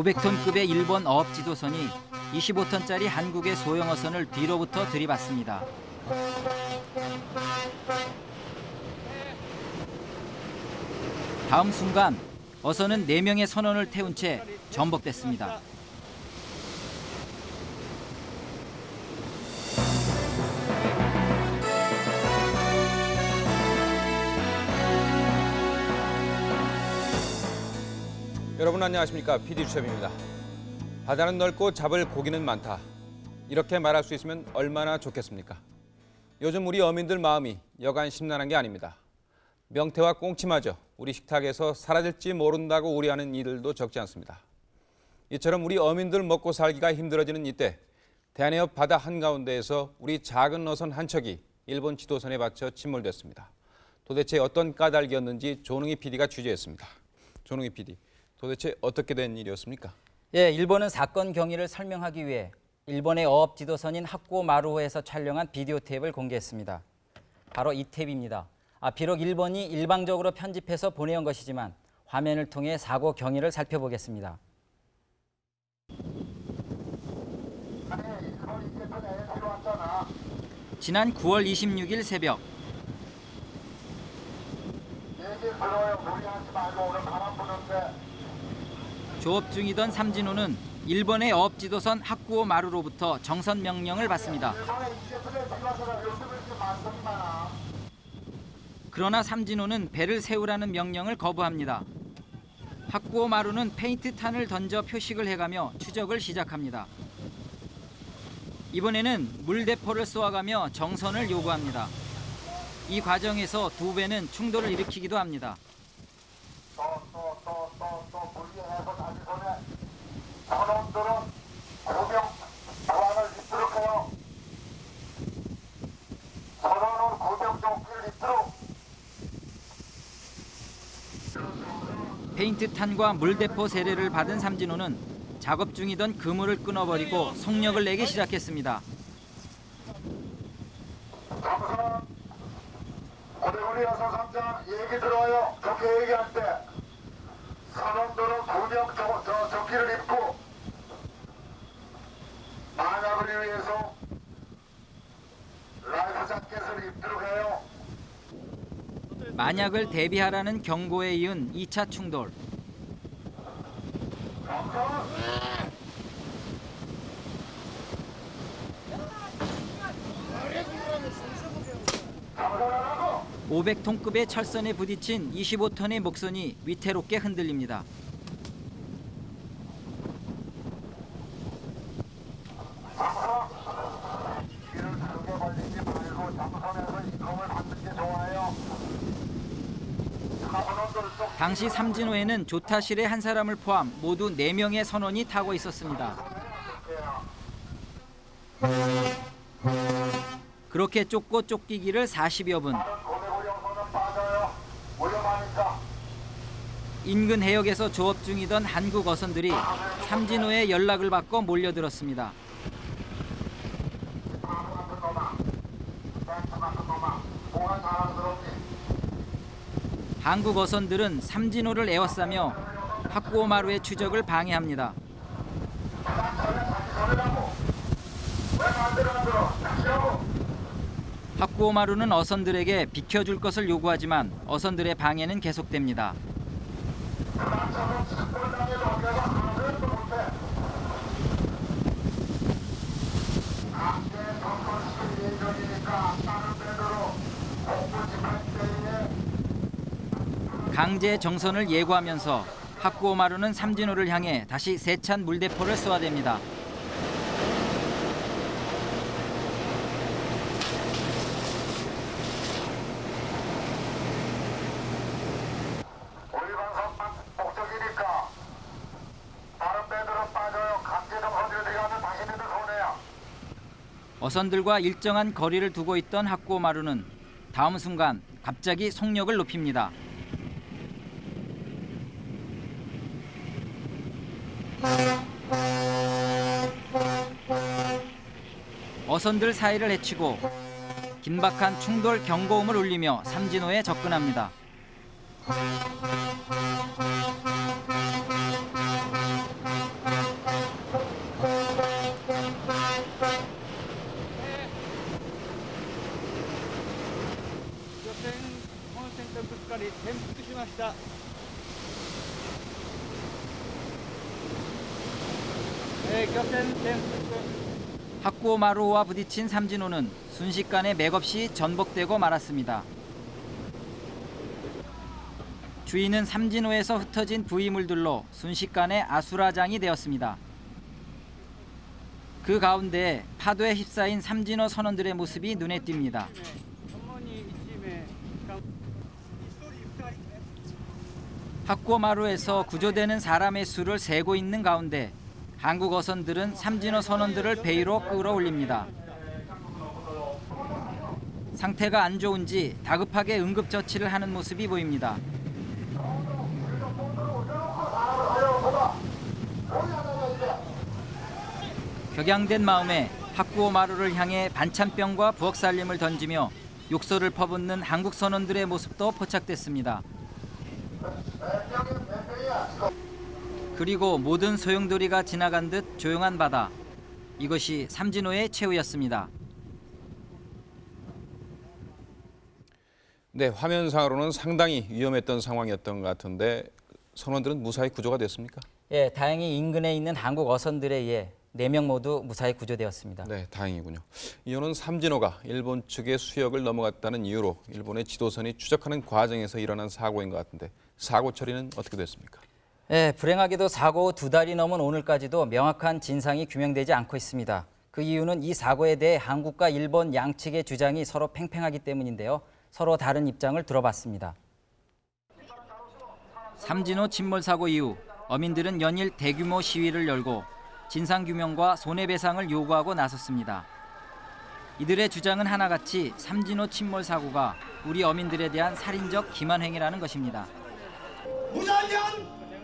500톤급의 일본 어업 지도선이 25톤짜리 한국의 소형 어선을 뒤로부터 들이받습니다. 다음 순간 어선은 4명의 선원을 태운 채 전복됐습니다. 여러분 안녕하십니까 PD 주첩입니다. 바다는 넓고 잡을 고기는 많다. 이렇게 말할 수 있으면 얼마나 좋겠습니까? 요즘 우리 어민들 마음이 여간 심란한 게 아닙니다. 명태와 꽁치마저 우리 식탁에서 사라질지 모른다고 우려하는 이들도 적지 않습니다. 이처럼 우리 어민들 먹고 살기가 힘들어지는 이때 대한해협 바다 한가운데에서 우리 작은 어선 한 척이 일본 지도선에 받쳐 침몰됐습니다. 도대체 어떤 까닭이었는지 조능희 PD가 취재했습니다. 조능희 PD, 도대체 어떻게 된 일이었습니까? 예, 일본은 사건 경위를 설명하기 위해 일본의 어업 지도선인 학고 마루호에서 촬영한 비디오 테이프를 공개했습니다. 바로 이 테이프입니다. 아, 비록 일본이 일방적으로 편집해서 보내온 것이지만 화면을 통해 사고 경위를 살펴보겠습니다. 지난 9월 26일 새벽 조업 중이던 삼진호는 일본의 어업 지도선 학구오 마루로부터 정선 명령을 받습니다. 그러나 삼진호는 배를 세우라는 명령을 거부합니다. 학구오 마루는 페인트 탄을 던져 표식을 해가며 추적을 시작합니다. 이번에는 물대포를 쏘아가며 정선을 요구합니다. 이 과정에서 두 배는 충돌을 일으키기도 합니다. 또또또또또 분리해서 다시 손에 저놈들은 고명 보안을 입도록 해요. 선원은 고명 조끼를 입도록 페인트 탄과 물대포 세례를 받은 삼진호는 작업 중이던 그물을 끊어버리고 속력을 내기 시작했습니다. 고대구리 여사 상장 얘기 들어요. 좋게 얘기할 때 선원들은 고명 저, 저, 조끼를 입고 만약을 위해서 라이프 자켓을 입도록 해요. 만약을 대비하라는 경고에 이은 2차 충돌. 감사하라고 500톤급의 철선에 부딪힌 25톤의 목선이 위태롭게 흔들립니다. 길을 크게 벌리지 말고 잠선에서 이kom을 받는 게 좋아요. 사선원들 쪽 당시 삼진호에는 조타실의 한 사람을 포함 모두 4명의 선원이 타고 있었습니다. 그렇게 쫓고 쫓기기를 40여 분. 인근 해역에서 조업 중이던 한국 어선들이 삼진호의 연락을 받고 몰려들었습니다. 바보 같은 놈아. 벤츠 같은 놈아. 뭐가 자랑스럽니? 한국 어선들은 삼진호를 에워싸며 학구오마루의 추적을 방해합니다. 학구오마루는 어선들에게 비켜줄 것을 요구하지만 어선들의 방해는 계속됩니다. 나처럼 식불당해도 내가 하나도 못해. 각계 정권식 예정이니까 다른 배도로 공부 집할 강제 정선을 예고하면서 학구오마루는 삼진호를 향해 다시 세찬 물대포를 쏘아댑니다. 어선들과 일정한 거리를 두고 있던 학구오마루는 다음 순간 갑자기 속력을 높입니다. 어선들 사이를 헤치고 긴박한 충돌 경고음을 울리며 삼진호에 접근합니다. 네, 격전 댐 학고 마루와 부딪힌 삼진호는 순식간에 맥없이 전복되고 말았습니다. 주인은 삼진호에서 흩어진 부위물들로 순식간에 아수라장이 되었습니다. 그 가운데 파도에 휩싸인 삼진호 선원들의 모습이 눈에 띕니다. 학고마루에서 구조되는 사람의 수를 세고 있는 가운데 한국 어선들은 삼진호 선원들을 베이로 끌어올립니다. 상태가 안 좋은지 다급하게 응급처치를 하는 모습이 보입니다. 격양된 마음에 학구호 마루를 향해 반찬병과 부엌살림을 던지며 욕설을 퍼붓는 한국 선원들의 모습도 포착됐습니다. 그리고 모든 소용돌이가 지나간 듯 조용한 바다. 이것이 삼진호의 최후였습니다. 네, 화면상으로는 상당히 위험했던 상황이었던 것 같은데 선원들은 무사히 구조가 됐습니까? 예, 다행히 인근에 있는 한국 어선들에 의해 네명 모두 무사히 구조되었습니다. 네, 다행이군요. 이호는 삼진호가 일본 측의 수역을 넘어갔다는 이유로 일본의 지도선이 추적하는 과정에서 일어난 사고인 것 같은데 사고 처리는 어떻게 됐습니까? 예, 불행하게도 사고 후 두 달이 넘은 오늘까지도 명확한 진상이 규명되지 않고 있습니다. 그 이유는 이 사고에 대해 한국과 일본 양측의 주장이 서로 팽팽하기 때문인데요. 서로 다른 입장을 들어봤습니다. 삼진호 침몰 사고 이후 어민들은 연일 대규모 시위를 열고 진상 규명과 손해배상을 요구하고 나섰습니다. 이들의 주장은 하나같이 삼진호 침몰 사고가 우리 어민들에 대한 살인적 기만 행위라는 것입니다. 무자년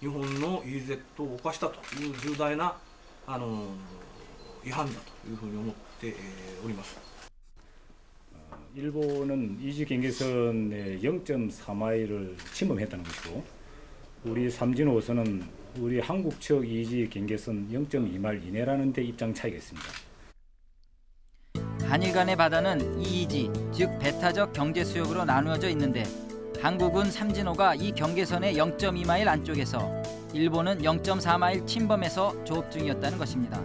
日本の EEZ を犯したという重大なあの違反だというふうに思って、えーおります。 일본은 이지 경계선의 0.4마일을 침범했다는 것이고 우리 삼진호선은 우리 한국 측 이지 경계선 0.2마일 이내라는 데 입장 차이가 있습니다. 한일 간의 바다는 EEG, 즉 배타적 경제 수역으로 나누어져 있는데 한국은 삼진호가 이 경계선의 0.2마일 안쪽에서 일본은 0.4마일 침범해서 조업 중이었다는 것입니다.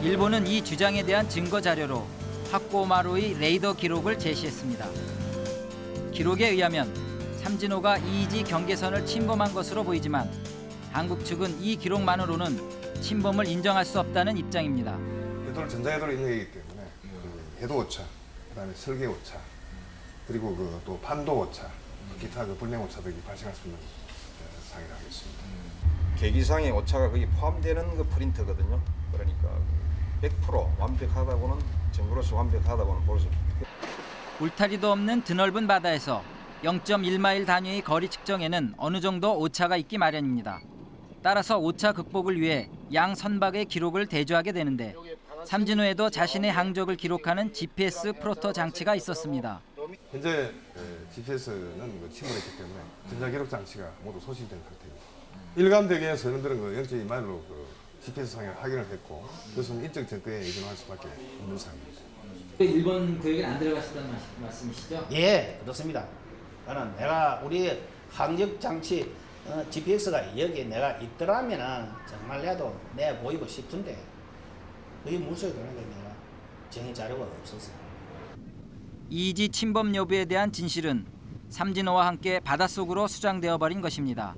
일본은 이 주장에 대한 증거 자료로 학고마루의 레이더 기록을 제시했습니다. 기록에 의하면 삼진호가 EEG 경계선을 침범한 것으로 보이지만 한국 측은 이 기록만으로는 침범을 인정할 수 없다는 입장입니다. 해도는 전자해도를 인력이기 때문에 그 해도 오차, 그다음에 설계 오차, 그리고 그 또 판도 오차, 기타 그 불량 오차들이 발생할 수 있는 어, 상이라 하겠습니다. 계기상의 오차가 거의 포함되는 그 프린터거든요. 그러니까 100% 완벽하다고는 정부로서 완벽하다고는 볼수 없습니다. 울타리도 없는 드넓은 바다에서 0.1마일 단위의 거리 측정에는 어느 정도 오차가 있기 마련입니다. 따라서 오차 극복을 위해 양 선박의 기록을 대조하게 되는데 삼진호에도 자신의 항적을 기록하는 GPS 프로토 장치가 있었습니다. 현재 에, GPS는 그 침몰했기 때문에 전자기록 장치가 모두 소실된 상태입니다. 일감되게 선원들은 그 0.2마일로 그 GPS 상을 확인을 했고 그것은 인적 증거에 의존할 수밖에 없는 상황입니다. 일본 구역에 안 들어가셨다는 말씀이시죠? 예 그렇습니다. 나는 내가 우리 항적 장치 어, GPS가 여기 내가 있더라면은 정말 내도 내 보이고 싶은데 물속에 들어가니까 내가 정의 자료가 없었어. 이지 침범 여부에 대한 진실은 삼진호와 함께 바닷속으로 수장되어 버린 것입니다.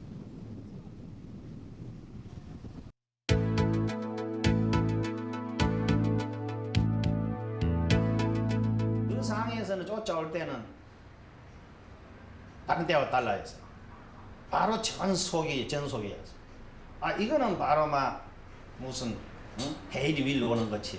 그 상황에서는 쫓아올 때는 다른 때와 달라서 바로 전속이 전속이었어. 아 이거는 바로 막 무슨 응? 헤이리 윌 오는 것이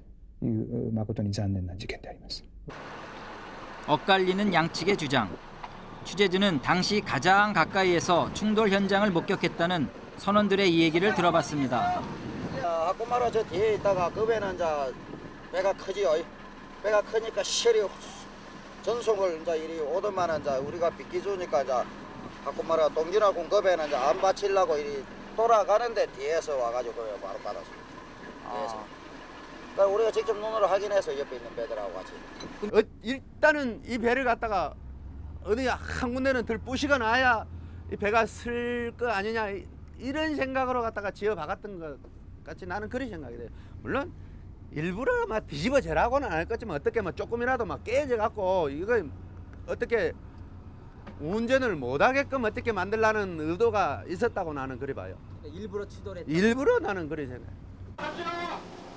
誠に残念な事件であります。 엇갈리는 양측의 주장. 취재진은 당시 가장 가까이에서 충돌 현장을 목격했다는 선원들의 이야기를 들어봤습니다. 하코마라 저 뒤에 있다가 그 배는 이제 배가 크지요. 배가 크니까 시리 전송을 이제 이리 오더만은 이제 우리가 비켜주니까 이제 하코마라 동진하고 그 배는 이제 안 받치려고 이리 돌아가는데 뒤에서 와가지고 그 바로 받았습니다. 뒤에서. 그러니까 우리가 직접 눈으로 확인해서 옆에 있는 배들하고 같이. 어, 일단은 이 배를 갖다가 어디 한 군데는 들 부시가 나야 이 배가 쓸 거 아니냐 이- 이런 생각으로 갖다가 지어 박았던 것 같이 나는 그런 생각이 돼요. 물론 일부러 막 뒤집어 재라고는 안 할 거지만 어떻게 뭐 조금이라도 막 깨져 갖고 이거 어떻게 운전을 못 하게끔 어떻게 만들라는 의도가 있었다고 나는 그리 봐요. 일부러 추돌했다. 일부러 나는 그리 생각.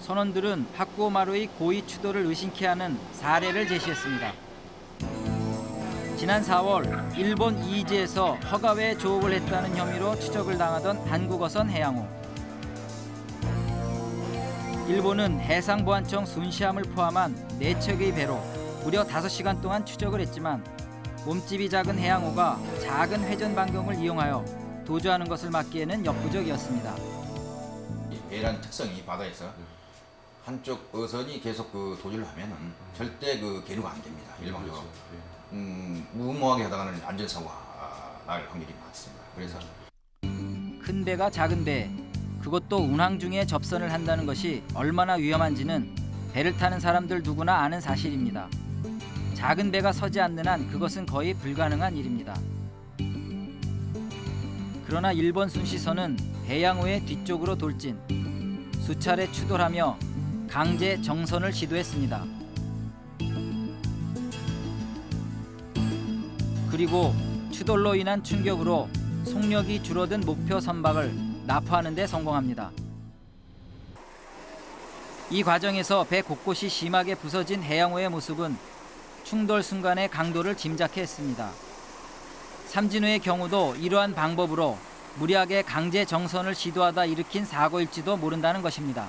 선원들은 하쿠오마루의 고의 추돌을 의심케 하는 사례를 제시했습니다. 지난 4월 일본 이지에서 허가외 조업을 했다는 혐의로 추적을 당하던 한국어선 해양호. 일본은 해상보안청 순시함을 포함한 4척의 배로 무려 5시간 동안 추적을 했지만 몸집이 작은 해양호가 작은 회전 반경을 이용하여 도주하는 것을 막기에는 역부족이었습니다. 이 배란 특성이 바다에서 한쪽 어선이 계속 그 도주를 하면은 절대 그 계류가 안 됩니다. 일반적으로 음, 무모하게 하다가는 안전사고가 날 확률이 많습니다. 그래서 큰 배가 작은 배, 그것도 운항 중에 접선을 한다는 것이 얼마나 위험한지는 배를 타는 사람들 누구나 아는 사실입니다. 작은 배가 서지 않는 한 그것은 거의 불가능한 일입니다. 그러나 일본 순시선은 해양호의 뒤쪽으로 돌진, 수차례 추돌하며 강제 정선을 시도했습니다. 그리고 추돌로 인한 충격으로 속력이 줄어든 목표 선박을 납포하는 데 성공합니다. 이 과정에서 배 곳곳이 심하게 부서진 해양호의 모습은 충돌 순간의 강도를 짐작해 했습니다. 삼진호의 경우도 이러한 방법으로 무리하게 강제 정선을 시도하다 일으킨 사고일지도 모른다는 것입니다.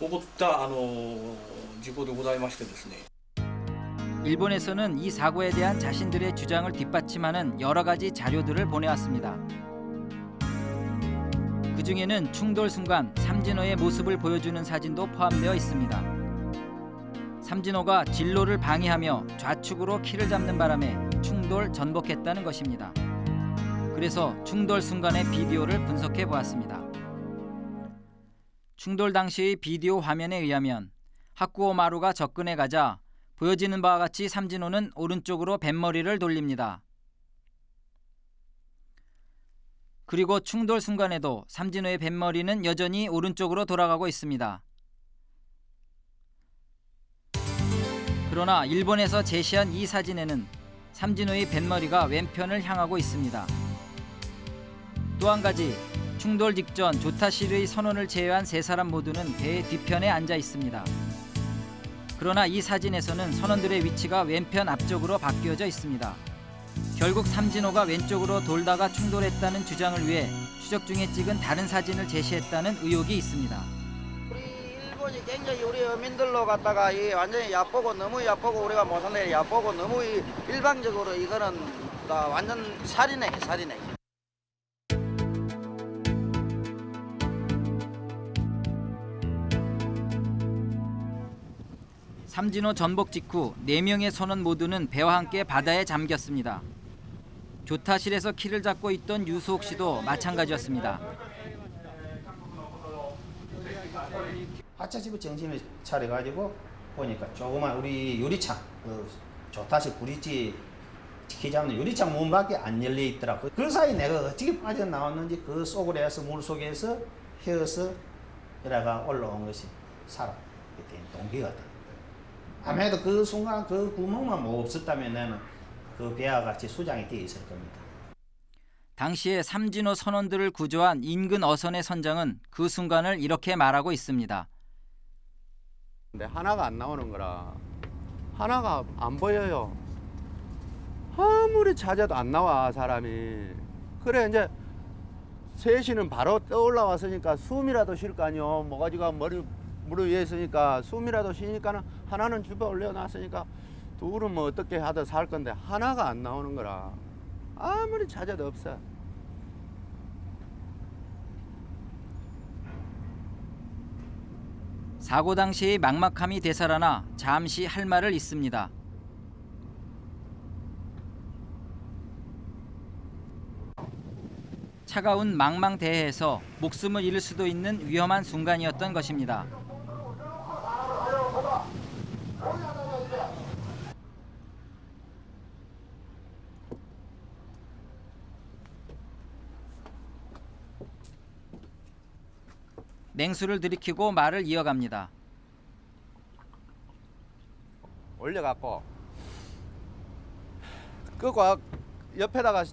起こったあの事故でございましてですね。 일본에서는 이 사고에 대한 자신들의 주장을 뒷받침하는 여러 가지 자료들을 보내왔습니다. 그 중에는 충돌 순간 삼진호의 모습을 보여주는 사진도 포함되어 있습니다. 삼진호가 진로를 방해하며 좌측으로 키를 잡는 바람에 충돌 전복했다는 것입니다. 그래서 충돌 순간의 비디오를 분석해 보았습니다. 충돌 당시의 비디오 화면에 의하면 하쿠오 마루가 접근해 가자 보여지는 바와 같이 삼진호는 오른쪽으로 뱃머리를 돌립니다. 그리고 충돌 순간에도 삼진호의 뱃머리는 여전히 오른쪽으로 돌아가고 있습니다. 그러나 일본에서 제시한 이 사진에는 삼진호의 뱃머리가 왼편을 향하고 있습니다. 또 한 가지 충돌 직전 조타실의 선원을 제외한 세 사람 모두는 배의 뒤편에 앉아 있습니다. 그러나 이 사진에서는 선원들의 위치가 왼편 앞쪽으로 바뀌어져 있습니다. 결국 삼진호가 왼쪽으로 돌다가 충돌했다는 주장을 위해 추적 중에 찍은 다른 사진을 제시했다는 의혹이 있습니다. 일본이 굉장히 우리 어민들로 갖다가 이 완전히 얕보고 너무 얕보고 우리가 못 산데 얕보고 너무 이 일방적으로 이거는 다 완전 살인해 살인해. 삼진호 전복 직후 4명의 선원 모두는 배와 함께 바다에 잠겼습니다. 교타실에서 키를 잡고 있던 유수옥 씨도 마찬가지였습니다. 하차집에 정신을 차려가지고 보니까 조그만 우리 유리창 그 조타식 브릿지 키 잡는 유리창 문밖에 안 열려 있더라고. 그 사이 내가 어떻게 빠져 나왔는지 그 속으로 해서 물 속에서 헤어서 이래가 올라온 것이 살아 그때 동기가 돼. 아무래도 그 순간 그 구멍만 뭐 없었다면 나는 그 배와 같이 수장이 되어 있을 겁니다. 당시에 삼진호 선원들을 구조한 인근 어선의 선장은 그 순간을 이렇게 말하고 있습니다. 근데 하나가 안 나오는 거라 하나가 안 보여요. 아무리 찾아도 안 나와 사람이. 그래 이제 셋이는 바로 떠올라 왔으니까 숨이라도 쉴 거 아니요. 모가지가 머리 무릎 위에 있으니까 숨이라도 쉬니까는 하나는 주변 올려놨으니까 둘은 뭐 어떻게 하든 살 건데 하나가 안 나오는 거라 아무리 찾아도 없어. 사고 당시의 막막함이 되살아나 잠시 할 말을 잇습니다. 차가운 망망대해에서 목숨을 잃을 수도 있는 위험한 순간이었던 것입니다. 냉수를 들이키고 말을 이어갑니다. 올려갖고 그거 옆에다가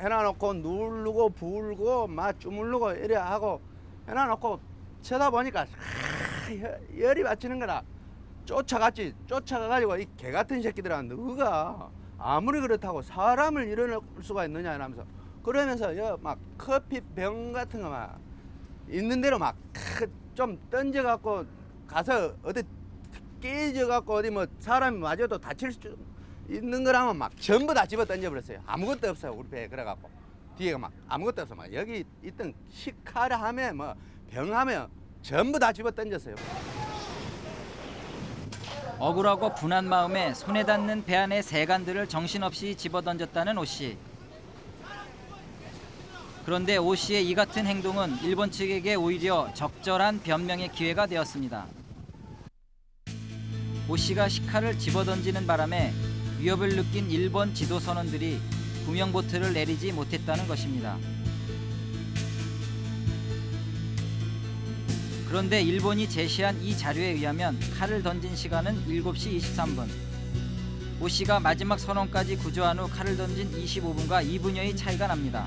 해놔놓고 누르고 불고 막 주물르고 이래 하고 해놔놓고 쳐다보니까 하, 열- 열이 받치는 거라 쫓아갔지 쫓아가가지고 이 개 같은 새끼들아 너가 아무리 그렇다고 사람을 일어날 수가 있느냐 이러면서 그러면서 여막 커피 병 같은 거 막 있는 대로 막 좀 던져 갖고 가서 어디 깨져 갖고 어디 뭐 사람이 맞아도 다칠 수 있는 거라면 막 전부 다 집어 던져 버렸어요. 아무것도 없어요 우리 배에 그래 갖고 뒤에가 막 아무것도 없어 막 여기 있던 식칼하면 뭐 병하면 전부 다 집어 던졌어요. 억울하고 분한 마음에 손에 닿는 배 안의 세간들을 정신없이 집어 던졌다는 오 씨. 그런데 오 씨의 이 같은 행동은 일본 측에게 오히려 적절한 변명의 기회가 되었습니다. 오 씨가 식칼을 집어던지는 바람에 위협을 느낀 일본 지도 선원들이 구명보트를 내리지 못했다는 것입니다. 그런데 일본이 제시한 이 자료에 의하면 칼을 던진 시간은 7시 23분. 오 씨가 마지막 선원까지 구조한 후 칼을 던진 25분과 2분여의 차이가 납니다.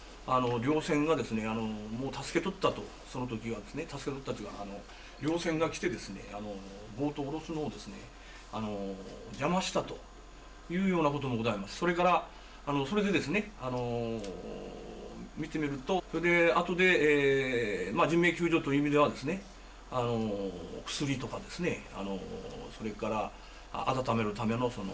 あの両船がですね、あのもう助け取ったとその時はですね、助け取ったというかあの両船が来てですね、あの冒頭下ろすのをですね、あの邪魔したというようなこともございます。それからあのそれでですね、あの見てみると、それで後で、えーまあ、人命救助という意味ではですね、あの薬とかですね、あのそれから温めるためのその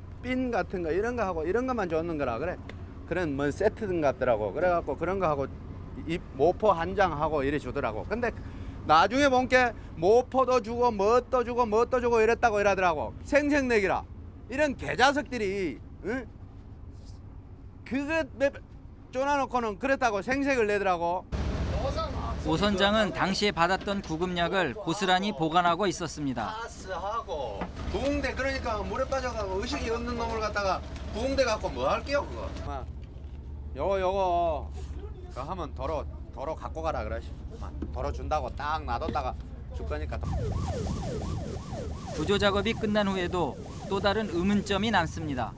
빈 같은 거 이런 거 하고 이런 것만 줬는 거라 그래. 그런 뭐 세트 같더라고. 그래갖고 그런 거 하고 이 모포 한 장 하고 이래 주더라고. 근데 나중에 본게 모포도 주고 뭣도 주고 뭣도 주고 이랬다고 이러더라고. 생색내기라. 이런 개자석들이 응? 그거 쫓아놓고는 그랬다고 생색을 내더라고 오 선장은 당시에 받았던 구급약을 고스란히 보관하고 있었습니다. 가스하고 부흥대 그러니까 물에 빠져가고 의식이 없는 놈을 갖다가 부흥대 갖고 뭐 할게요 그거 아, 요거 요거 그 하면 도로 도로 갖고 가라 그러시. 도로 준다고 딱 놔뒀다가 줄 거니까. 구조 작업이 끝난 후에도 또 다른 의문점이 남습니다.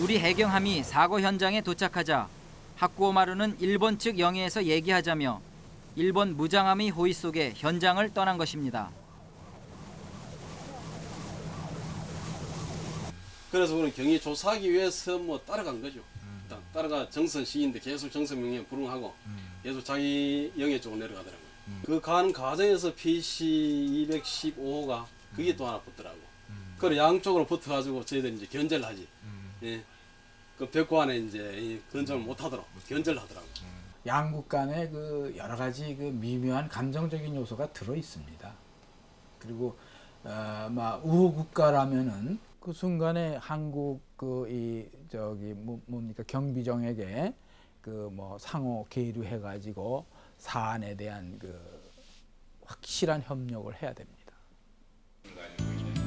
우리 해경함이 사고 현장에 도착하자 하쿠오마루는 일본 측 영해에서 얘기하자며 일본 무장함의 호위 속에 현장을 떠난 것입니다. 그래서 우리는 경위 조사하기 위해서 뭐 따라간 거죠. 일단 따라가 정선 시인데 계속 정선 명령 불응하고 계속 자기 영해 쪽으로 내려가더라고요. 그 가는 과정에서 PC 215호가 그게 또 하나 붙더라고. 그래 양쪽으로 붙어가지고 저희들이 이제 견제를 하지. 예. 그 벽고 안에 이제 이 건전을 못하도록 견제를 하더라고. 양국 간의 그 여러 가지 그 미묘한 감정적인 요소가 들어 있습니다. 그리고 어, 막 우호 국가라면은 그 순간에 한국 그 이 저기 뭐, 뭡니까 경비정에게 그 뭐 상호 계류 해 가지고 사안에 대한 그 확실한 협력을 해야 됩니다.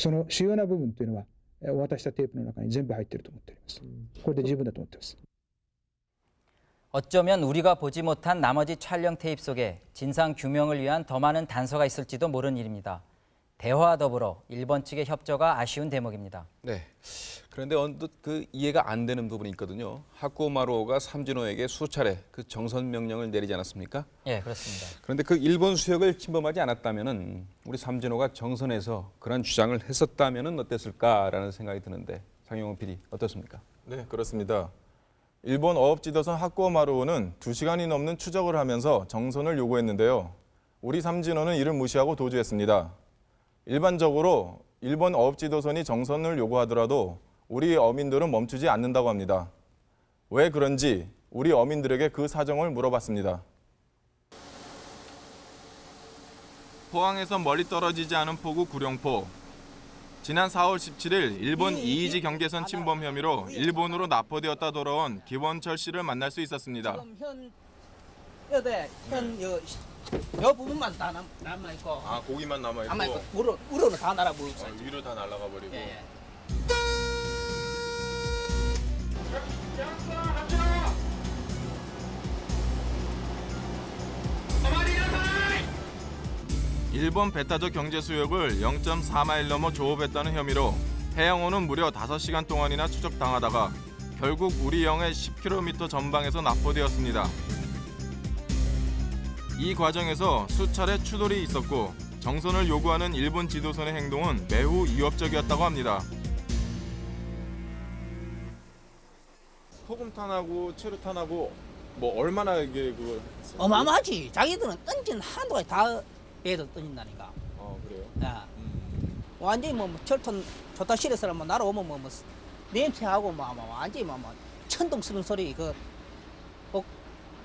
その主要な部分というのは、えーお渡したテープの中に全部入っていると思っております。これで十分だと思っています。 어쩌면 우리가 보지 못한 나머지 촬영 테이프 속에 진상 규명을 위한 더 많은 단서가 있을지도 모르는 일입니다. 대화와 더불어 일본 측의 협조가 아쉬운 대목입니다. 네. 그런데 언뜻 그 이해가 안 되는 부분이 있거든요. 하쿠마루오가 삼진호에게 수차례 그 정선 명령을 내리지 않았습니까? 예, 그렇습니다. 그런데 그 일본 수역을 침범하지 않았다면은 우리 삼진호가 정선에서 그런 주장을 했었다면은 어땠을까라는 생각이 드는데 장영호 PD 어떻습니까? 네, 그렇습니다. 일본 어업지도선 하쿠오마루오는 2시간이 넘는 추적을 하면서 정선을 요구했는데요. 우리 삼진호는 이를 무시하고 도주했습니다. 일반적으로 일본 어업지도선이 정선을 요구하더라도 우리 어민들은 멈추지 않는다고 합니다. 왜 그런지 우리 어민들에게 그 사정을 물어봤습니다. 포항에서 멀리 떨어지지 않은 포구 구룡포. 지난 4월 17일 일본 이이지 경계선 침범 혐의로 일본으로 납포되었다 돌아온 기원철 씨를 만날 수 있었습니다. 현 여대 현 여 여 부분만 다 남, 남아 있고 아 고기만 남아 남아 있고 우로 우로는 다 날아 버리고 있어요. 위로 다 날아가 버리고. 일본 베타저 경제 수역을 0.4마일 넘어 조업했다는 혐의로 해양호는 무려 5시간 동안이나 추적당하다가 결국 우리 영해 10km 전방에서 납포되었습니다. 이 과정에서 수차례 추돌이 있었고 정선을 요구하는 일본 지도선의 행동은 매우 위협적이었다고 합니다. 포금탄하고 체류탄하고 뭐 얼마나 이게 그거 어마어마하지. 자기들은 던진 한도가 다 배에서 던진다니까. 어 그래요? 야. 완전히 뭐, 뭐 철ton 좋다 실에서 뭐 날아오면 뭐, 뭐 냄새하고 뭐, 뭐 완전히 뭐, 뭐 천둥 쓰는 소리 그 뭐,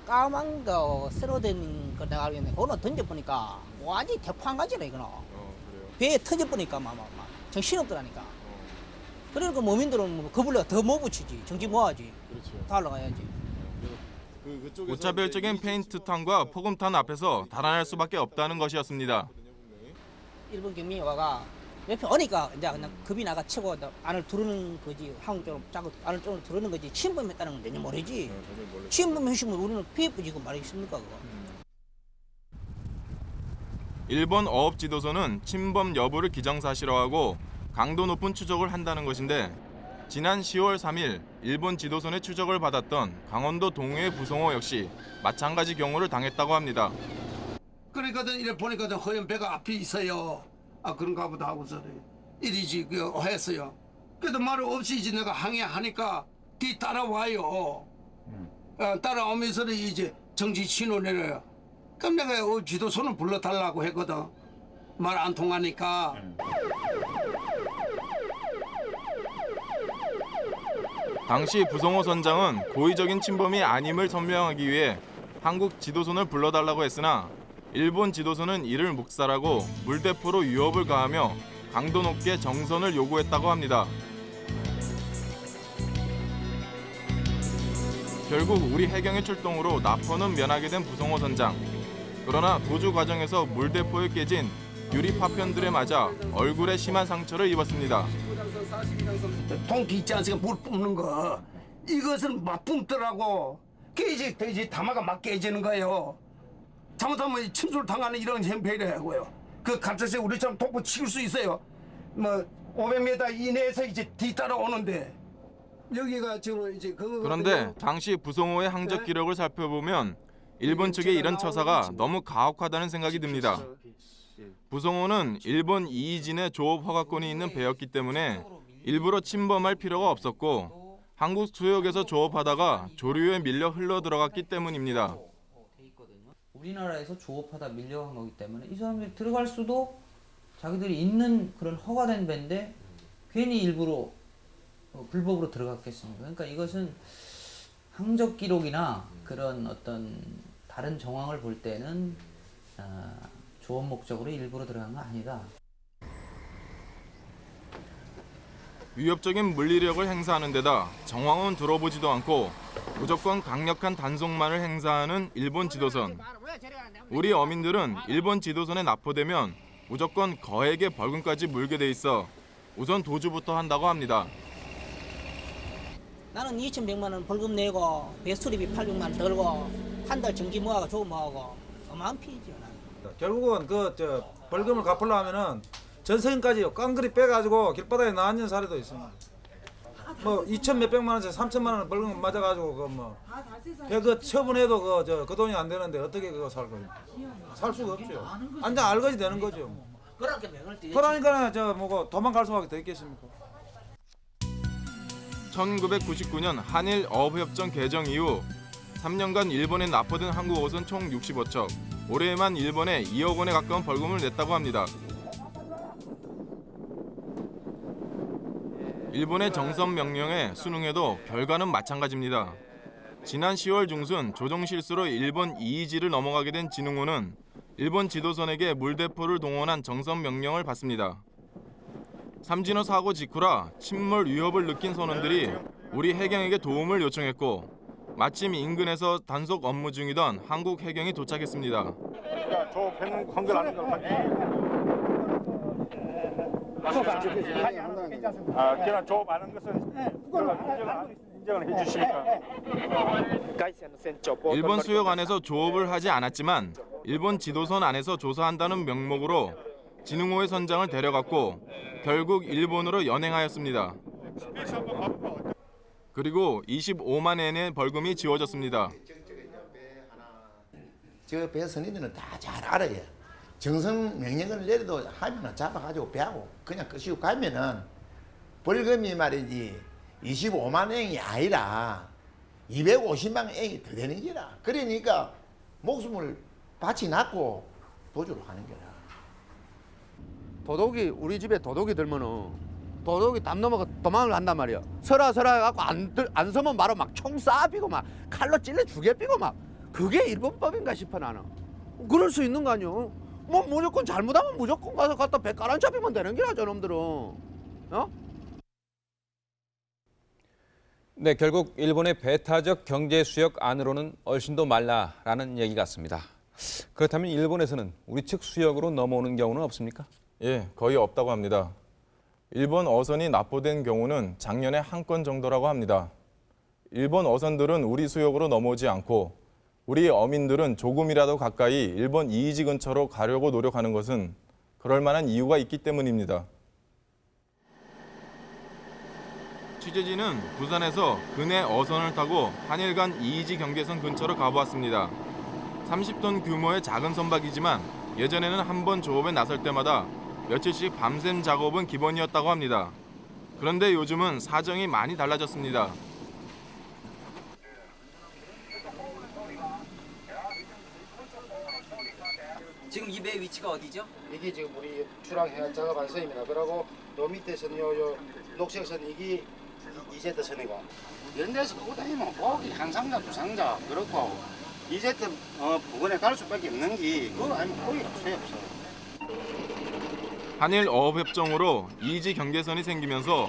까만 거 새로 된거 내가 알겠네. 그거는 던져보니까 완전히 대포한가지네 이거는. 어 그래요? 배에 터져보니까 막, 막, 막 정신없더라니까. 그러니까 모민들은 뭐 겁을 더못 붙이지. 정신 모아야지. 그렇죠. 달러가야지. 그 무차별적인 페인트탄과 포금탄 앞에서 달아날 수밖에 없다는 것이었습니다. 일본 경민이 와가 옆에 오니까 이제 그냥 겁이 나가 치고 안을 두르는 거지. 한국 쪽으로 자꾸 안을 쪽으로 두르는 거지. 침범 했다는 건 전혀 모르지. 침범 했으면 우리는 피해 뿌지고 말이겠습니까 그거? 일본 어업지도선은 침범 여부를 기정사실화하고 강도 높은 추적을 한다는 것인데 지난 10월 3일 일본 지도선의 추적을 받았던 강원도 동해의 부송호 역시 마찬가지 경우를 당했다고 합니다. 그러니까 이래 보니까 허연 배가 앞에 있어요. 아 그런가 보다 하고서 이리지 그 했어요. 그래도 말 없이 이제 내가 항해하니까 뒤 따라와요. 어, 따라오면서 이제 정지 신호 내려요. 그럼 내가 어, 지도선을 불러달라고 했거든. 말 안 통하니까. 당시 부성호 선장은 고의적인 침범이 아님을 선명하기 위해 한국 지도선을 불러달라고 했으나 일본 지도선은 이를 묵살하고 물대포로 위협을 가하며 강도 높게 정선을 요구했다고 합니다. 결국 우리 해경의 출동으로 나포는 면하게 된 부성호 선장. 그러나 도주 과정에서 물대포에 깨진 유리 파편들에 맞아 얼굴에 심한 상처를 입었습니다. 통기 있지 않습니까? 물 뿜는 거. 이것은 막 뿜더라고. 깨지, 돼지 담화가 막 깨지는 거예요. 잘못하면 침수를 당하는 이런 형편이라고요. 그 갑자기 우리처럼 독보 치울 수 있어요. 뭐 500m 이내에서 이제 뒤따라 오는데 여기가 지금 이제 그거 그런데 당시 부성호의 항적 기록을 살펴보면 일본 측의 이런 처사가 너무 가혹하다는 생각이 듭니다. 부성호는 일본 이이진의 조업 허가권이 있는 배였기 때문에 일부러 침범할 필요가 없었고 한국 수역에서 조업하다가 조류에 밀려 흘러 들어갔기 때문입니다. 우리나라에서 조업하다 밀려간 거기 때문에 이 사람들이 들어갈 수도 자기들이 있는 그런 허가된 배인데 괜히 일부러 어, 불법으로 들어갔겠습니까? 그러니까 이것은 항적 기록이나 그런 어떤 다른 정황을 볼 때는 어, 조업 목적으로 일부러 들어간 거 아니다. 위협적인 물리력을 행사하는 데다 정황은 들어보지도 않고 무조건 강력한 단속만을 행사하는 일본 지도선. 우리 어민들은 일본 지도선에 납포되면 무조건 거액의 벌금까지 물게 돼 있어 우선 도주부터 한다고 합니다. 나는 2,100만 원 벌금 내고 배수리비 800만 원 들고 한 달 정기 모아가 조금 모아고 어마한 피이죠. 결국은 그저 벌금을 갚으려면은 전세금까지 깡그리 빼가지고 길바닥에 나앉는 사례도 있습니다. 뭐 2천 몇백만 원짜리 3천만 원 벌금 맞아가지고 그뭐그 처분해도 그 저 그 돈이 안 되는데 어떻게 그거 살 거예요? 살 수가 없죠. 안장 알거지 되는 거죠. 그렇게 명을 띄 그러니까 저 뭐고 도망갈 수밖에 더 있겠습니까? 1999년 한일 어업협정 개정 이후 3년간 일본에 납포된 한국 옷은 총 65척. 올해에만 일본에 2억 원에 가까운 벌금을 냈다고 합니다. 일본의 정선 명령에 순응해도 결과는 마찬가지입니다. 지난 10월 중순 조종 실수로 일본 이이지를 넘어가게 된 진흥호는 일본 지도선에게 물대포를 동원한 정선 명령을 받습니다. 삼진호 사고 직후라 침몰 위협을 느낀 선원들이 우리 해경에게 도움을 요청했고 마침 인근에서 단속 업무 중이던 한국 해경이 도착했습니다. 조업했는 관계를 아는 걸 아, 그냥 조업 안한 것은 인정을, 인정을 해주시니까. 일본 수역 안에서 조업을 하지 않았지만 일본 지도선 안에서 조사한다는 명목으로 진흥호의 선장을 데려갔고 결국 일본으로 연행하였습니다. 그리고 25만 엔의 벌금이 지워졌습니다. 저 배 선인들은 다 잘 알아요. 정성 명령을 내려도 하면은 잡아가지고 배하고 그냥 끄시고 가면은 벌금이 말이지 25만 엔이 아니라 250만 엔이 더 되는 거라. 그러니까 목숨을 바치 놨고 도주를 하는 거라. 도둑이 우리 집에 도둑이 들면은 도둑이 담 넘어가 도망을 한단 말이야. 설아 설아 해갖고 안, 들- 안 서면 바로 막 총 쏴비고 막 칼로 찔러 죽여비고 막 그게 일본법인가 싶어 나는. 그럴 수 있는 거 아니오? 뭐 무조건 잘못하면 무조건 가서 갖다 배 깔아 잡히면 되는 게라 저놈들은. 어? 네, 결국 일본의 배타적 경제 수역 안으로는 얼씬도 말라라는 얘기 같습니다. 그렇다면 일본에서는 우리 측 수역으로 넘어오는 경우는 없습니까? 예, 거의 없다고 합니다. 일본 어선이 납포된 경우는 작년에 한 건 정도라고 합니다. 일본 어선들은 우리 수역으로 넘어오지 않고 우리 어민들은 조금이라도 가까이 일본 이이지 근처로 가려고 노력하는 것은 그럴 만한 이유가 있기 때문입니다. 취재진은 부산에서 근해 어선을 타고 한일 간 이이지 경계선 근처로 가보았습니다. 30톤 규모의 작은 선박이지만 예전에는 한 번 조업에 나설 때마다 며칠씩 밤샘 작업은 기본이었다고 합니다. 그런데 요즘은 사정이 많이 달라졌습니다. 지금 이 배 위치가 어디죠? 이게 지금 우리 주랑 해안 작업한 선입니다. 그리고 요 밑에서는 요, 요 녹색선 이게 이- 이제트 선이고 연대에서 오고 다니면 보기 한 상자 두 상자 그렇고 이제트 어, 부근에 갈 수밖에 없는 게 그거 아니면 거의 없어요 없어. 한일 어업협정으로 이지 경계선이 생기면서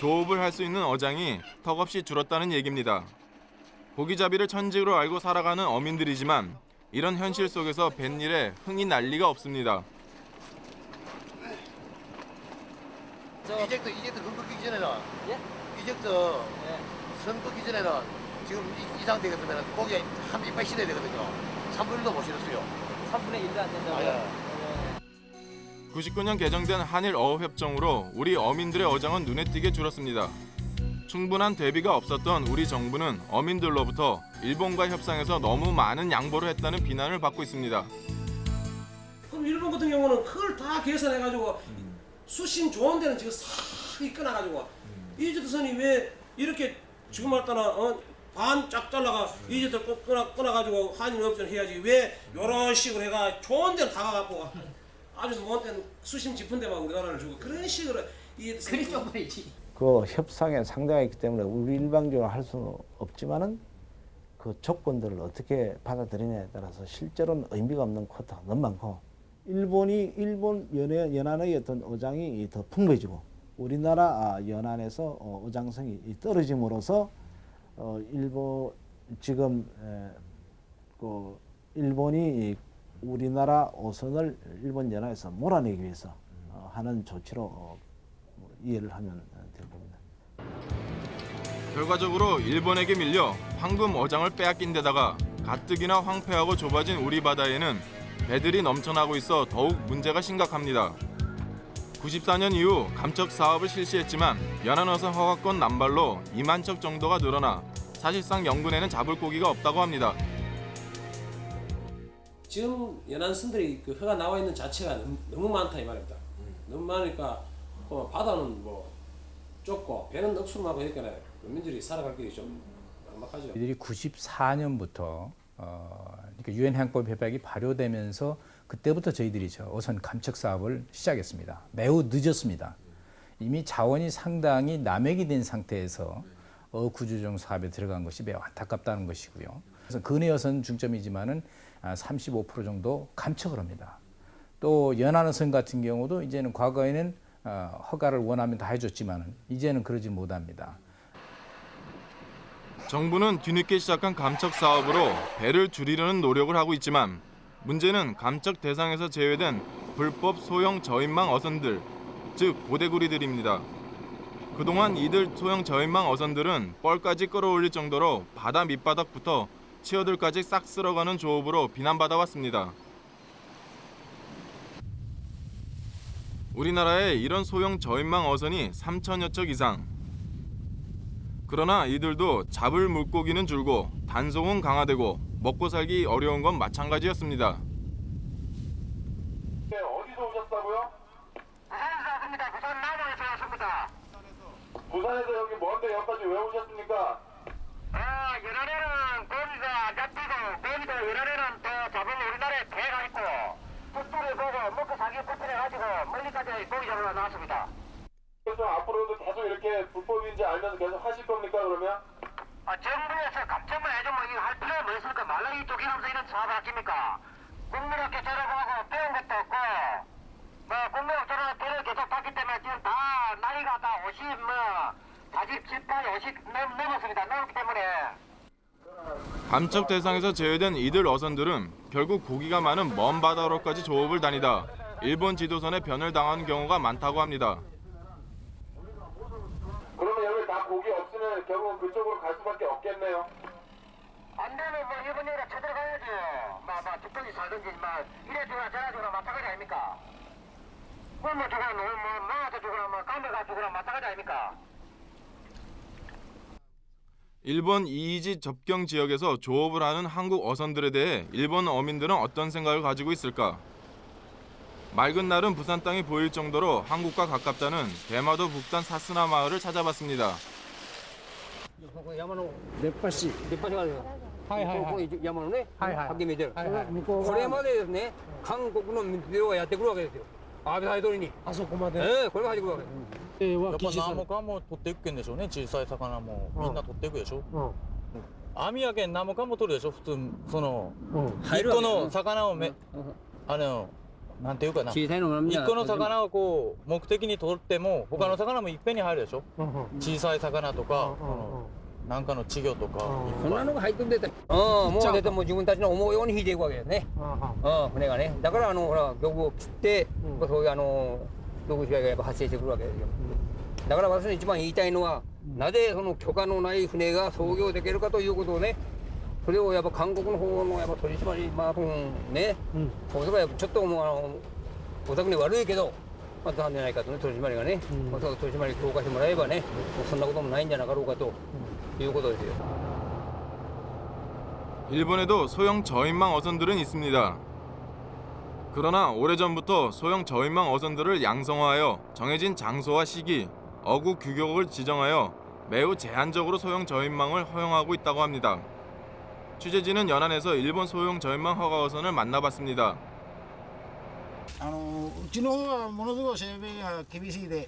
조업을 할 수 있는 어장이 턱없이 줄었다는 얘기입니다. 고기잡이를 천직으로 알고 살아가는 어민들이지만 이런 현실 속에서 뱃일에 흥이 날 리가 없습니다. 이젝트 이젝트 선 긋기 전에는 예? 이젝트 선 긋기 전에는 지금 이, 이 상태 같으면 고기 한 이빨 실어야 되거든요. 3분의 1도 못 실었어요. 3분의 1도 안 된다고요? 아, 예. 99년 개정된 한일 어업협정으로 우리 어민들의 어장은 눈에 띄게 줄었습니다. 충분한 대비가 없었던 우리 정부는 어민들로부터 일본과 협상에서 너무 많은 양보를 했다는 비난을 받고 있습니다. 그럼 일본 같은 경우는 그걸 다 계산해가지고 수심 좋은 데는 지금 싹 끊어가지고 이제트선이 왜 이렇게 지금 말따나 어, 반짝 잘라가 이제트 끊어 끊어가지고 한일 업전 해야지 왜 이런 식으로 해가 좋은 데는 다 가갖고 아주 먼 데는 수심 깊은 데만 우리나라를 주고 그런 식으로 이 그리 쪽팔이지. 그 협상에 상당했기 때문에 우리 일방적으로 할 수는 없지만은 그 조건들을 어떻게 받아들이냐에 따라서 실제로는 의미가 없는 쿼터가 너무 많고 일본이 일본 연해, 연안의 어떤 어장이 더 풍부해지고 우리나라 아, 연안에서 어, 어장성이 이 떨어짐으로써 어, 일본 지금 에, 그 일본이 이 우리나라 어선을 일본 연안에서 몰아내기 위해서 어, 하는 조치로 어, 뭐 이해를 하면. 결과적으로 일본에게 밀려 황금 어장을 빼앗긴 데다가 가뜩이나 황폐하고 좁아진 우리 바다에는 배들이 넘쳐나고 있어 더욱 문제가 심각합니다. 94년 이후 감척 사업을 실시했지만 연안어선 허가권 남발로 2만 척 정도가 늘어나 사실상 영군에는 잡을 고기가 없다고 합니다. 지금 연안선들이 그 허가 나와 있는 자체가 너무, 많다 이 말입니다. 너무 많으니까 어, 바다는 뭐 좁고 배는 억수로 많고 하니까 국민들이 살아갈 길이 좀 막막하죠. 이들이 94년부터 어, 그러니까 유엔 해양법 협약이 발효되면서 그때부터 저희들이 저 어선 감척 사업을 시작했습니다. 매우 늦었습니다. 이미 자원이 상당히 남획이 된 상태에서 어구조정 사업에 들어간 것이 매우 안타깝다는 것이고요. 그래서 근해 어선 중점이지만은 35% 정도 감척을 합니다. 또 연안어선 같은 경우도 이제는 과거에는 어, 허가를 원하면 다 해줬지만은 이제는 그러지 못합니다. 정부는 뒤늦게 시작한 감척 사업으로 배를 줄이려는 노력을 하고 있지만 문제는 감척 대상에서 제외된 불법 소형 저인망 어선들, 즉 고대구리들입니다. 그동안 이들 소형 저인망 어선들은 뻘까지 끌어올릴 정도로 바다 밑바닥부터 치어들까지 싹 쓸어가는 조업으로 비난받아왔습니다. 우리나라에 이런 소형 저인망 어선이 3천여 척 이상. 그러나 이들도 잡을 물고기는 줄고 단속은 강화되고 먹고 살기 어려운 건 마찬가지였습니다. 어디서 오셨다고요? 부산에서 왔습니다. 부산 남원에서 왔습니다. 부산에서 여기 먼데 여기까지 왜 오셨습니까? 아, 연안에는 고기가 안 잡히고 고기도 연안에는 또 잡으면 우리나라에 배가 있고 풋불에 보고 먹고 살기 불편해가지고 멀리까지 고기 잡으러 나왔습니다. 그래서 앞으로도 계속 이렇게 불법인지 알면서 계속 하실 겁니까 그러면? 아, 정부에서 감청만 해주면 이거 할 필요가 뭐 있습니까? 말랑이 독일하면서 이런 사업 아닙니까? 국민학교 졸업하고 배운 것도 없고 뭐 국민학 졸업 배를 계속 받기 때문에 지금 다 나이가 다 50, 뭐 47, 8, 50 넘, 넘었습니다. 넘기 때문에 감척 대상에서 제외된 이들 어선들은 결국 고기가 많은 먼 바다로까지 조업을 다니다 일본 지도선에 변을 당하는 경우가 많다고 합니다. 그러면 여기 다 고기 없으면 결국은 그쪽으로 갈 수밖에 없겠네요. 안 되면 뭐 일본 여자 쳐들어가야죠. 막, 막 죽든지 살든지 막 이래 주거나 저래 주거나 마찬가지 아닙니까? 굶어 죽거나 뭐, 뭐 나한테 죽거나 뭐 감배가 죽거나 마찬가지 아닙니까? 일본 이이지 접경 지역에서 조업을 하는 한국 어선들에 대해 일본 어민들은 어떤 생각을 가지고 있을까? 맑은 날은 부산 땅이 보일 정도로 한국과 가깝다는 대마도 북단 사스나 마을을 찾아봤습니다. 山の熱波師出っ張りがあるよ。はいはいはいこここ山のね、はいはいはっきり見えてる。はいはい向こう側これまでですね、韓国の水量がやってくるわけですよ。 安倍大統領にあそこまでええこれが入ってくるわけやっぱやっぱ何もかも取っていくけんでしょうね小さい魚もみんな取っていくでしょ、網やけん何もかも取るでしょ普通その、一個入るわけねの魚をめ、あのなんていうかな小さいのがみんな一個の魚をこう目的に取っても他の魚もいっぺんに入るでしょう、小さい魚とか、そのなんかの稚魚とか、こんなのが入ってんでうん。もう出ても自分たちの思うように引いていくわけですね。うん船がね。だからあのほら漁具を切って、そういうあの漁具被害がやっぱ発生してくるわけですよ。だから私の一番言いたいのは、なぜその許可のない船が操業できるかということをねそれをやっぱ韓国の方のやっぱ取締りまあね、そうすればやっぱちょっともうあのお宅に悪いけどまあなんじゃないかとね取締りがね、まあ取締り強化してもらえばねそんなこともないんじゃなかろうかと いうことですよ 일본에도 소형 저인망 어선들은 있습니다. 그러나 오래전부터 소형 저인망 어선들을 양성화하여 정해진 장소와 시기, 어구 규격을 지정하여 매우 제한적으로 소형 저인망을 허용하고 있다고 합니다. 취재진은 연안에서 일본 소형 저인망 허가 어선을 만나봤습니다. あのうちの方はものすごい整備が厳しいで、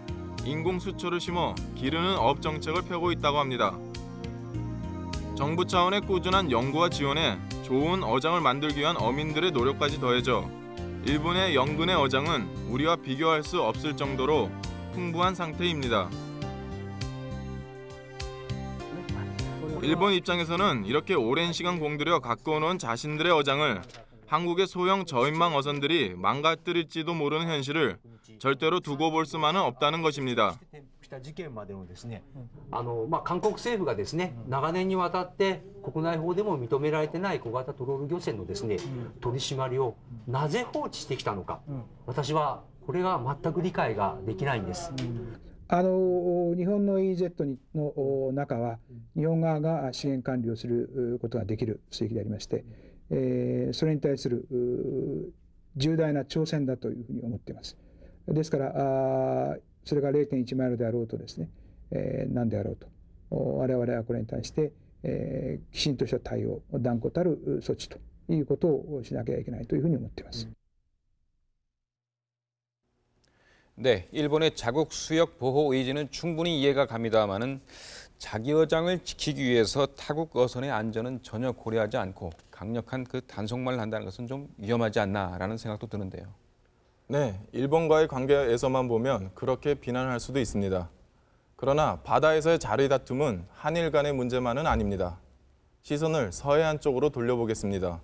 인공 수초를 심어 기르는 업 정책을 펴고 있다고 합니다. 정부 차원의 꾸준한 연구와 지원에 좋은 어장을 만들기 위한 어민들의 노력까지 더해져 일본의 영근의 어장은 우리와 비교할 수 없을 정도로 풍부한 상태입니다. 일본 입장에서는 이렇게 오랜 시간 공들여 온 자신들의 어장을 한국의 소형 저인망 어선들이 망가뜨릴지도 모르는 현실을 절대로 두고 볼 수만은 없다는 것입니다. した事件までのですね、あのまあ、韓国政府がですね長年にわたって国内法でも認められてない小型トロール漁船のですね取り締まりをなぜ放置してきたのか、私はこれが全く理解ができないんです。あの日本の EEZ にの中は日本側が資源管理をすることができる水域でありまして、 えーそれに対するう重大な挑戦だというふうに思っています。ですからあーそれが0.1マイルであろうとですね、えー何であろうとお我々はこれに対して、えーきちんとした対応断固たる措置ということをしなきゃいけないというふうに思っています。 네, 일본의 자국 수역 보호 의지는 충분히 이해가 갑니다마는 자기 어장을 지키기 위해서 타국 어선의 안전은 전혀 고려하지 않고 강력한 그 단속만을 한다는 것은 좀 위험하지 않나라는 생각도 드는데요. 네, 일본과의 관계에서만 보면 그렇게 비난할 수도 있습니다. 그러나 바다에서의 자리 다툼은 한일 간의 문제만은 아닙니다. 시선을 서해안 쪽으로 돌려보겠습니다.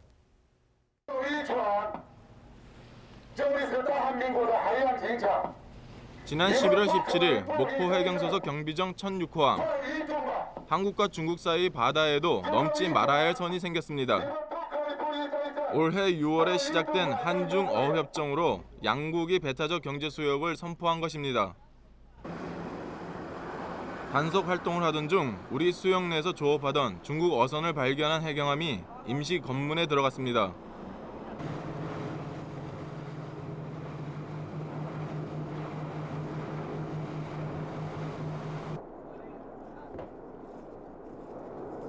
지난 11월 17일 목포 해경소속 경비정 1006호함 한국과 중국 사이 바다에도 넘지 말아야 할 선이 생겼습니다. 올해 6월에 시작된 한중 어협정으로 양국이 배타적 경제 수역을 선포한 것입니다. 단속 활동을 하던 중 우리 수역 내에서 조업하던 중국 어선을 발견한 해경함이 임시 검문에 들어갔습니다.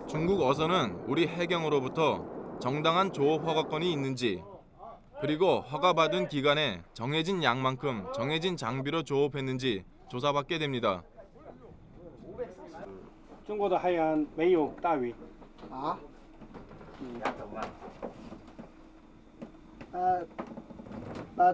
중국 어선은 우리 해경으로부터 정당한 조업 허가권이 있는지 그리고 허가받은 기간에 정해진 양만큼 정해진 장비로 조업했는지 조사받게 됩니다. 中国的海洋没有大鱼啊？呃，那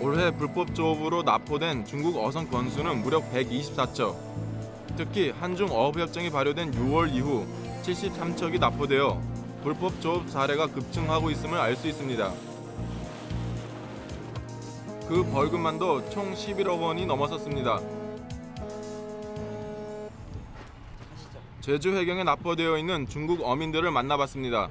올해 불법 조업으로 납포된 중국 어선 건수는 무려 124척. 특히 한중 어업협정이 발효된 6월 이후 73척이 납포되어 불법 조업 사례가 급증하고 있음을 알 수 있습니다. 그 벌금만도 총 11억 원이 넘어섰습니다. 제주 해경에 납포되어 있는 중국 어민들을 만나봤습니다.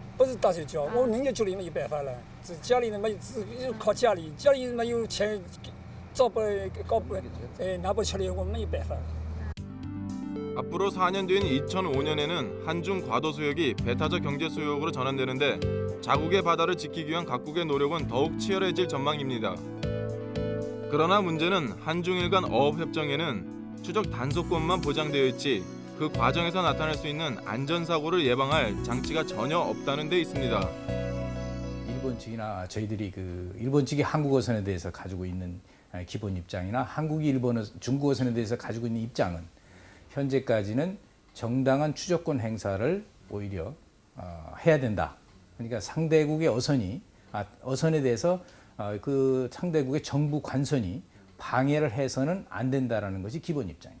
不是打算交，我明年就没有办法了。这家里人没只有靠家里，家里人没有钱，找不搞不，呃，拿不起来，我们没有办法。 앞으로 4년 뒤인 2005년에는 한중 과도 수역이 배타적 경제 수역으로 전환되는데 자국의 바다를 지키기 위한 각국의 노력은 더욱 치열해질 전망입니다. 그러나 문제는 한중일 간 어업 협정에는 추적 단속권만 보장되어 있지 그 과정에서 나타날 수 있는 안전 사고를 예방할 장치가 전혀 없다는 데 있습니다. 일본 측이나 저희들이 그 일본 측이 한국 어선에 대해서 가지고 있는 기본 입장이나 한국이 일본 어- 중국 어선에 대해서 가지고 있는 입장은 현재까지는 정당한 추적권 행사를 오히려 어, 해야 된다. 그러니까 상대국의 어선이 아, 어선에 대해서 어, 그 상대국의 정부 관선이 방해를 해서는 안 된다라는 것이 기본 입장입니다.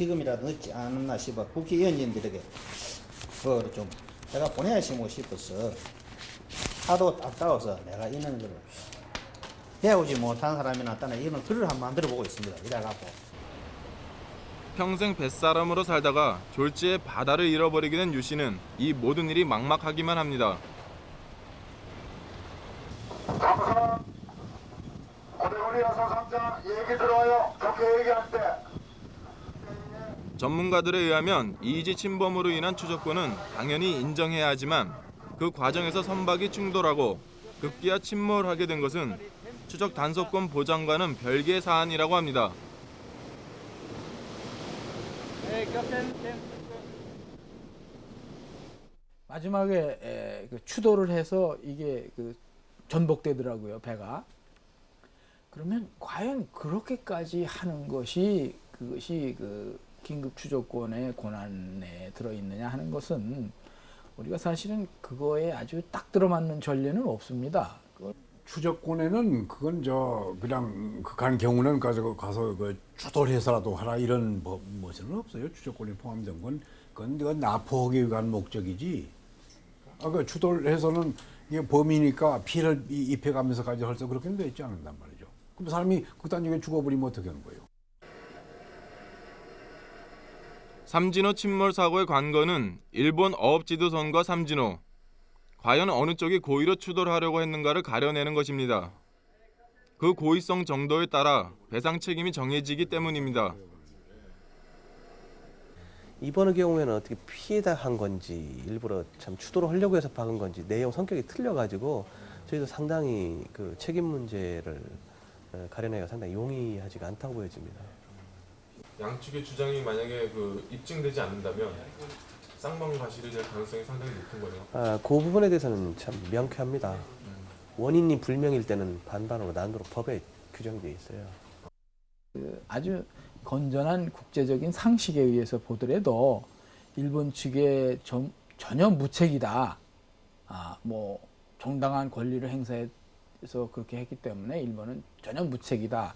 지금이라도 늦지 않았나 싶어 국회의원님들에게 그거를 좀 내가 보내시고 싶어서 하도 아까워서 내가 이런 거를 배우지 못한 사람이나 따는 이런 글을 한번 만들어 보고 있습니다. 이래갖고 평생 뱃사람으로 살다가 졸지에 바다를 잃어버리게 된 유 씨는 이 모든 일이 막막하기만 합니다. 고대구리 여사 상장 얘기 들어와요. 좋게 얘기할 때. 전문가들에 의하면 이지 침범으로 인한 추적권은 당연히 인정해야 하지만 그 과정에서 선박이 충돌하고 급기야 침몰하게 된 것은 추적 단속권 보장과는 별개의 사안이라고 합니다. 마지막에 에, 그 추돌을 해서 이게 그 전복되더라고요 배가. 그러면 과연 그렇게까지 하는 것이 그것이 그 긴급 추적권의 권한에 들어 있느냐 하는 것은 우리가 사실은 그거에 아주 딱 들어맞는 전례는 없습니다. 추적권에는 그건 저 그냥 극한 경우는 가서 가서 그 추돌해서라도 하라 이런 법 뭐는 없어요. 추적권이 포함된 건 그건 그건 납포하기 위한 목적이지. 아그 추돌해서는 이게 범이니까 피해를 이- 입혀가면서까지 할수 그렇게는 되지 않는단 말이죠. 그럼 사람이 극단 중에 죽어버리면 어떻게 하는 거예요? 삼진호 침몰 사고의 관건은 일본 어업 지도선과 삼진호. 과연 어느 쪽이 고의로 추돌하려고 했는가를 가려내는 것입니다. 그 고의성 정도에 따라 배상 책임이 정해지기 때문입니다. 이번의 경우에는 어떻게 피해다 한 건지 일부러 참 추도를 하려고 해서 박은 건지 내용 성격이 틀려가지고 저희도 상당히 그 책임 문제를 어, 가려내기가 상당히 용이하지가 않다고 보여집니다. 양측의 주장이 만약에 그 입증되지 않는다면 쌍방 과실이 될 가능성이 상당히 높은 거네요. 아, 그 부분에 대해서는 참 명쾌합니다. 원인이 불명일 때는 반반으로 나누도록 법에 규정되어 있어요. 그 아주 건전한 국제적인 상식에 의해서 보더라도 일본 측의 전, 전혀 무책이다. 아, 뭐 정당한 권리를 행사해서 그렇게 했기 때문에 일본은 전혀 무책이다.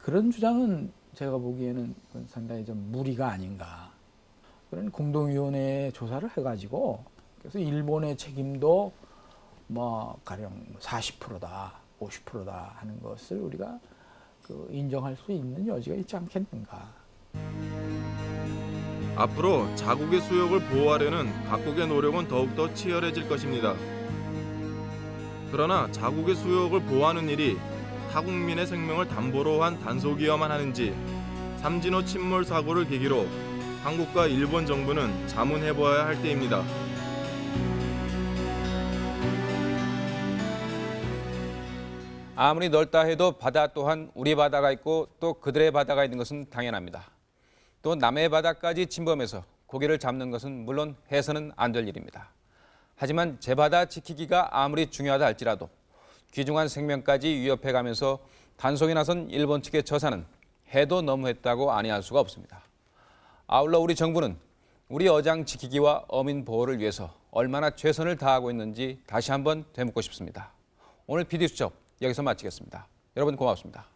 그런 주장은 제가 보기에는 상당히 좀 무리가 아닌가. 그런 공동위원회 조사를 해가지고 그래서 일본의 책임도 뭐 가령 40%다, 50%다 하는 것을 우리가 그 인정할 수 있는 여지가 있지 않겠는가. 앞으로 자국의 수역을 보호하려는 각국의 노력은 더욱더 치열해질 것입니다. 그러나 자국의 수역을 보호하는 일이 타국민의 생명을 담보로 한 단속이어만 하는지 삼진호 침몰 사고를 계기로 한국과 일본 정부는 자문해보아야 할 때입니다. 아무리 넓다 해도 바다 또한 우리 바다가 있고 또 그들의 바다가 있는 것은 당연합니다. 또 남의 바다까지 침범해서 고기를 잡는 것은 물론 해서는 안 될 일입니다. 하지만 제 바다 지키기가 아무리 중요하다 할지라도 귀중한 생명까지 위협해가면서 단속에 나선 일본 측의 처사는 해도 너무했다고 아니할 수가 없습니다. 아울러 우리 정부는 우리 어장 지키기와 어민 보호를 위해서 얼마나 최선을 다하고 있는지 다시 한번 되묻고 싶습니다. 오늘 PD수첩 여기서 마치겠습니다. 여러분 고맙습니다.